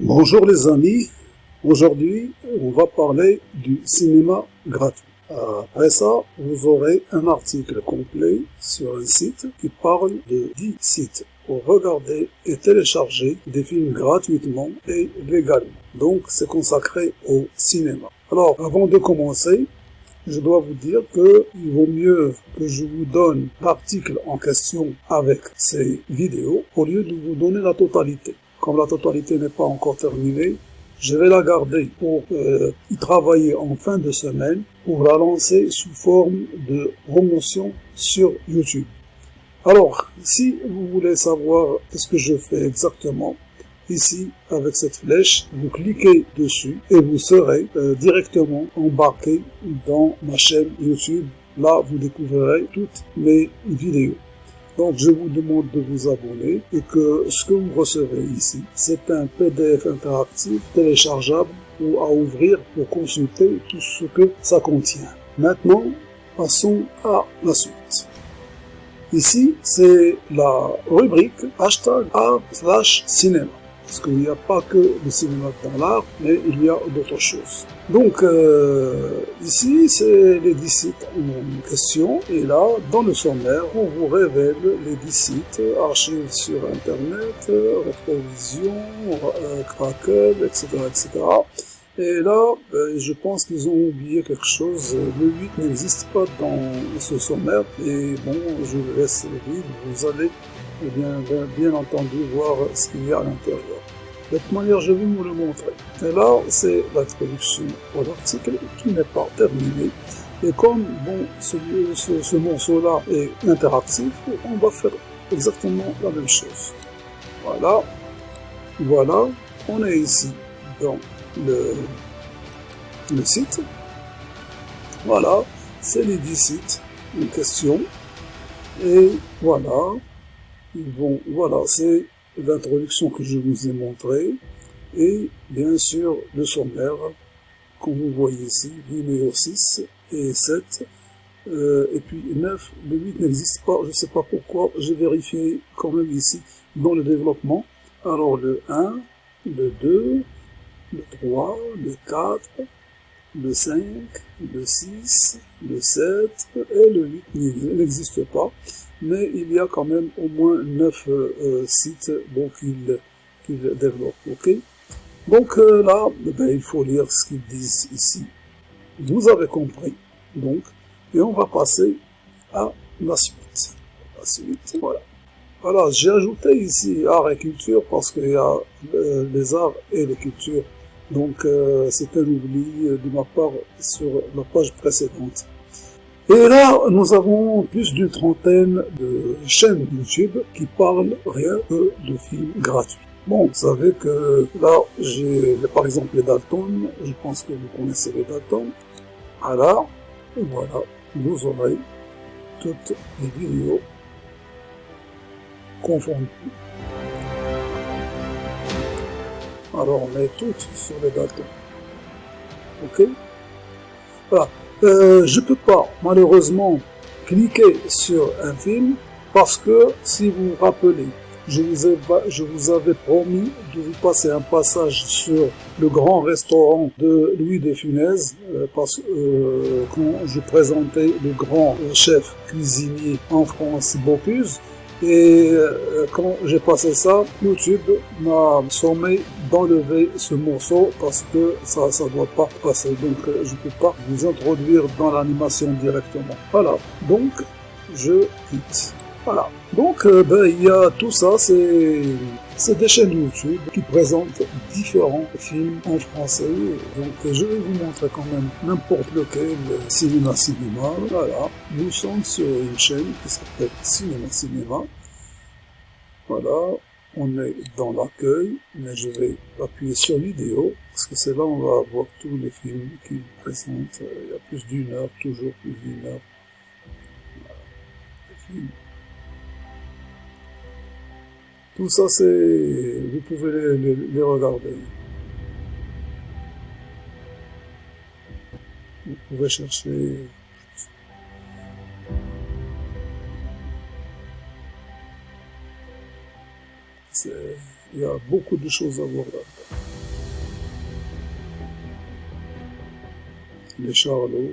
Bonjour les amis, aujourd'hui on va parler du cinéma gratuit. Après ça, vous aurez un article complet sur un site qui parle de 10 sites pour regarder et télécharger des films gratuitement et légalement. Donc c'est consacré au cinéma. Alors avant de commencer, je dois vous dire que il vaut mieux que je vous donne l'article en question avec ces vidéos au lieu de vous donner la totalité. Comme la totalité n'est pas encore terminée, je vais la garder pour euh, y travailler en fin de semaine pour la lancer sous forme de promotion sur YouTube. Alors, si vous voulez savoir ce que je fais exactement, Ici, avec cette flèche, vous cliquez dessus et vous serez euh, directement embarqué dans ma chaîne YouTube. Là, vous découvrirez toutes mes vidéos. Donc, je vous demande de vous abonner et que ce que vous recevez ici, c'est un PDF interactif téléchargeable ou à ouvrir pour consulter tout ce que ça contient. Maintenant, passons à la suite. Ici, c'est la rubrique hashtag art slash cinéma parce qu'il n'y a pas que le cinéma dans l'art, mais il y a d'autres choses. Donc euh, ici, c'est les 10 sites en question, et là, dans le sommaire, on vous révèle les 10 sites, archives sur Internet, rétrovision, euh, Crackle, etc., etc. Et là, ben, je pense qu'ils ont oublié quelque chose. Le 8 n'existe pas dans ce sommaire. Et bon, je vous laisse vide. Vous allez et bien, bien, entendu voir ce qu'il y a à l'intérieur. De toute manière, je vais vous le montrer. Et là, c'est l'introduction pour l'article qui n'est pas terminé. Et comme bon, ce, ce, ce morceau-là est interactif, on va faire exactement la même chose. Voilà. Voilà. On est ici dans le, site. Voilà. C'est les 10 sites en question. Et voilà vont, voilà, c'est l'introduction que je vous ai montrée, et bien sûr le sommaire, comme vous voyez ici, numéro 6 et 7, euh, et puis 9, le 8 n'existe pas, je ne sais pas pourquoi, j'ai vérifié quand même ici dans le développement, alors le 1, le 2, le 3, le 4, le 5, le 6, le 7 et le 8 n'existe pas mais il y a quand même au moins 9 euh, sites bon, qu'il développe. donc euh, là, eh ben, il faut lire ce qu'ils disent ici. Vous avez compris. Donc, et on va passer à la suite. La suite, voilà. Voilà, j'ai ajouté ici art et culture parce qu'il y a euh, les arts et les cultures. Donc, c'est un oubli de ma part sur la page précédente. Et là, nous avons plus d'une trentaine de chaînes YouTube qui parlent rien que de films gratuits. Bon, vous savez que là, j'ai par exemple les Dalton, je pense que vous connaissez les Dalton. Alors, voilà, vous aurez toutes les vidéos confondues. Alors, on met toutes sur les Dalton. Ok Voilà. Euh, je peux pas, malheureusement, cliquer sur un film parce que, si vous vous rappelez, je vous, ai, je vous avais promis de vous passer un passage sur le grand restaurant de Louis de Funès, euh, parce euh, quand je présentais le grand chef cuisinier en France, Bocuse, et euh, quand j'ai passé ça, YouTube m'a sommé d'enlever ce morceau parce que ça ne doit pas passer. Donc euh, je ne peux pas vous introduire dans l'animation directement. Voilà, donc je quitte. Voilà. Donc euh, ben, il y a tout ça, c'est des chaînes YouTube qui présentent différents films en français. Donc je vais vous montrer quand même n'importe lequel Cinéma Cinéma. Voilà, nous sommes sur une chaîne qui s'appelle Cinéma Cinéma. Voilà, on est dans l'accueil, mais je vais appuyer sur vidéo, parce que c'est là où on va voir tous les films qui présentent. Il y a plus d'une heure, toujours plus d'une heure. Voilà, tout ça, c'est, vous pouvez les, regarder. Vous pouvez chercher il y a beaucoup de choses à voir là-dedans. Les chars à l'eau,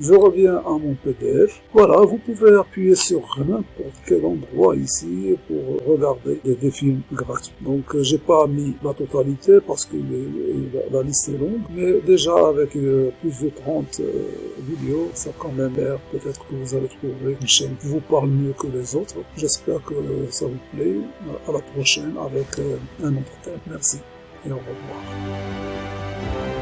Je reviens à mon PDF. Voilà, vous pouvez appuyer sur n'importe quel endroit ici pour regarder des, films gratuits. Donc euh, j'ai pas mis la totalité parce que la liste est longue, mais déjà avec euh, plus de 30 euh, vidéos, ça quand même. Peut-être que vous allez trouver une chaîne qui vous parle mieux que les autres. J'espère que ça vous plaît. À la prochaine avec un autre thème. Merci et au revoir.